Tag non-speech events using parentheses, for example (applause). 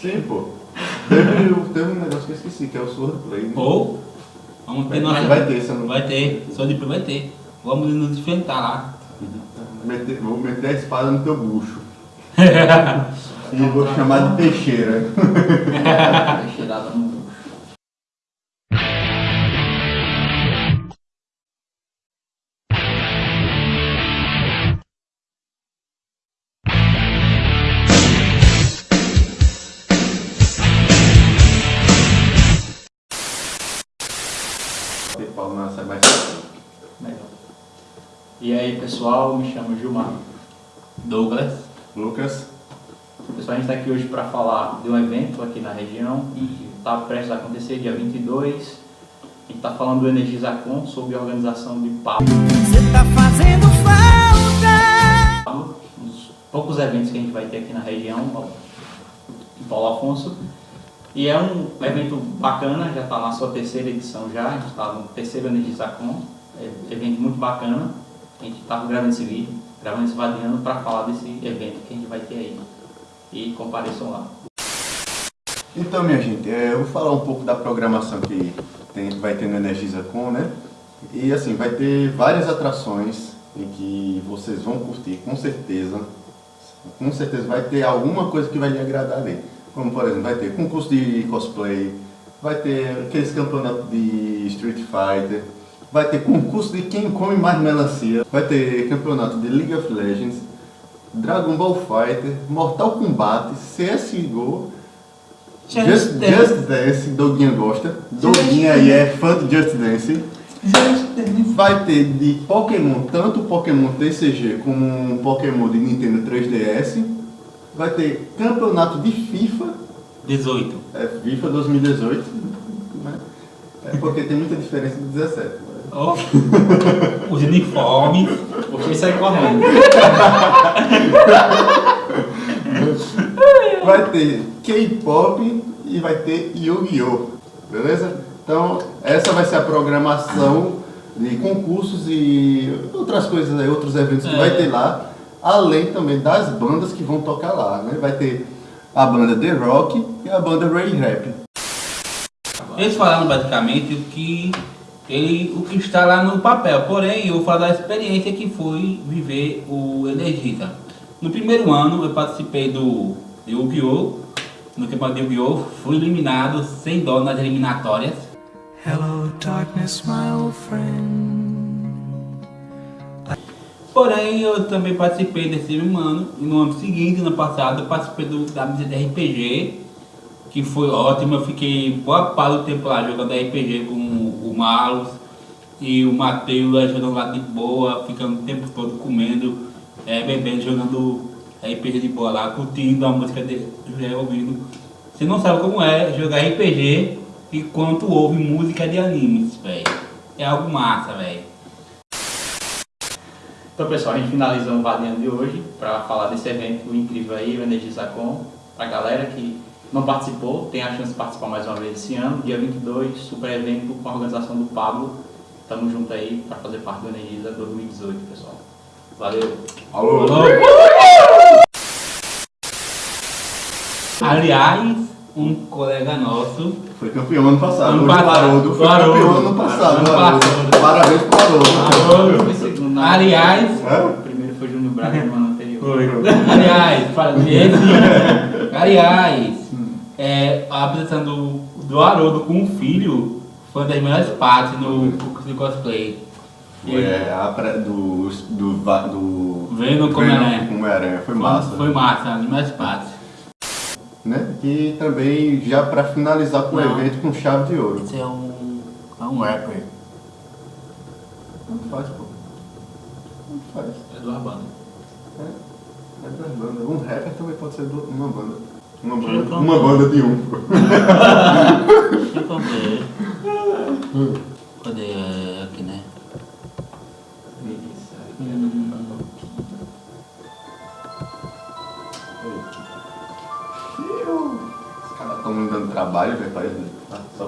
Sim, pô. Teve, teve um negócio que eu esqueci, que é o Swordplay. Né? Ou, vamos ter Vai- nossa... vai ter, você não- Vai ter, só de vai ter. Vamos nos enfrentar lá. Meter- vou meter a espada no teu bucho. (laughs) e vou chamar de peixeira. (laughs) Cheirada no fácil. Melhor. E aí, pessoal, me chamo Gilmar. Douglas. Lucas, Pessoal, a gente está aqui hoje para falar de um evento aqui na região que está prestes a acontecer dia 22. A gente está falando do Energizacon sobre a organização de Pablo. Você tá fazendo falta. Um dos poucos eventos que a gente vai ter aqui na região, em Paulo Afonso. E é um evento bacana, já está na sua terceira edição já, a gente está no terceiro Energizacon, é um evento muito bacana. A gente está gravando esse vídeo, gravando esse vadiano para falar desse evento que a gente vai ter aí. E compareçam lá. Então, minha gente, é, eu vou falar um pouco da programação que tem, vai ter no Energiza Com, né? E assim, vai ter várias atrações em que vocês vão curtir, com certeza. Com certeza vai ter alguma coisa que vai lhe agradar ali. Como, por exemplo, vai ter concurso de cosplay, vai ter aqueles campeonatos de Street Fighter, vai ter concurso de quem come mais melancia, vai ter campeonato de League of Legends, Dragon Ball Fighter, Mortal Kombat, CSGO, Just Just, Dance. Just Dance, Doguinha gosta. Doguinha aí é fã de Just Dance. Vai ter de Pokémon, tanto Pokémon TCG como um Pokémon de Nintendo 3DS. Vai ter campeonato de FIFA, 18. é FIFA 2018. né? É porque tem muita diferença de 17. Ó, Os uniformes. Porque sai correndo. Vai ter K-pop e vai ter Yu-Gi-Oh! Beleza? Então, essa vai ser a programação de concursos e outras coisas aí, outros eventos que É. vai ter lá, além também das bandas que vão tocar lá, né? Vai ter a banda The Rock e a banda Ray Rap. Eles falaram basicamente o que, ele, o que está lá no papel, porém eu vou falar da experiência que foi viver o Energisa. No primeiro ano eu participei do Yu-Gi-Oh! No campeonato de Yu-Gi-Oh! fui eliminado sem dó nas eliminatórias. Hello, darkness, my old friend. Porém eu também participei desse mesmo ano e no ano seguinte, no passado, eu participei do, da mesa de RPG, que foi ótimo, eu fiquei boa parte do tempo lá jogando RPG com o Marlos e o Matheus ajudando lá de boa, ficando o tempo todo comendo, eh, bebendo, jogando RPG de boa lá, curtindo a música dele, ouvindo. Você não sabe como é jogar RPG enquanto ouve música de animes, velho. É algo massa, velho. Então, pessoal, a gente finaliza o Vadiano de hoje para falar desse evento incrível aí, o Energizacon. Para a galera que não participou, tem a chance de participar mais uma vez esse ano, dia 22, super evento com a organização do Pablo. Tamo junto aí para fazer parte do Energiza 2018, pessoal. Valeu! Alô? Aliás, um colega nosso, Foi campeão ano passado. Ano passado. Haroldo foi Haroldo. campeão ano passado. Ano Haroldo. passado. Parabéns pro Haroldo. Foi né? aliás, É? O primeiro foi Júnior Braga no ano anterior. (laughs) aliás, fala- esse, (laughs) aliás, é, a apresentação do, do Haroldo com o filho foi uma das melhores partes no concurso de cosplay. Foi é, a pré- do, do, do Vendo como é. como Aranha. Foi massa. Foi massa, uma das melhores partes. né? E também já para finalizar com o Não. evento com chave de ouro. Esse é um, é um rapper. Tanto faz, pô. Tanto faz. É do Arbana. É, é das bandas. Um rapper também pode ser do- uma banda. Uma banda, uma banda de um. Cadê? É, Aqui, né? Isso, aqui é do Os caras estão me dando trabalho, velho. parece- Só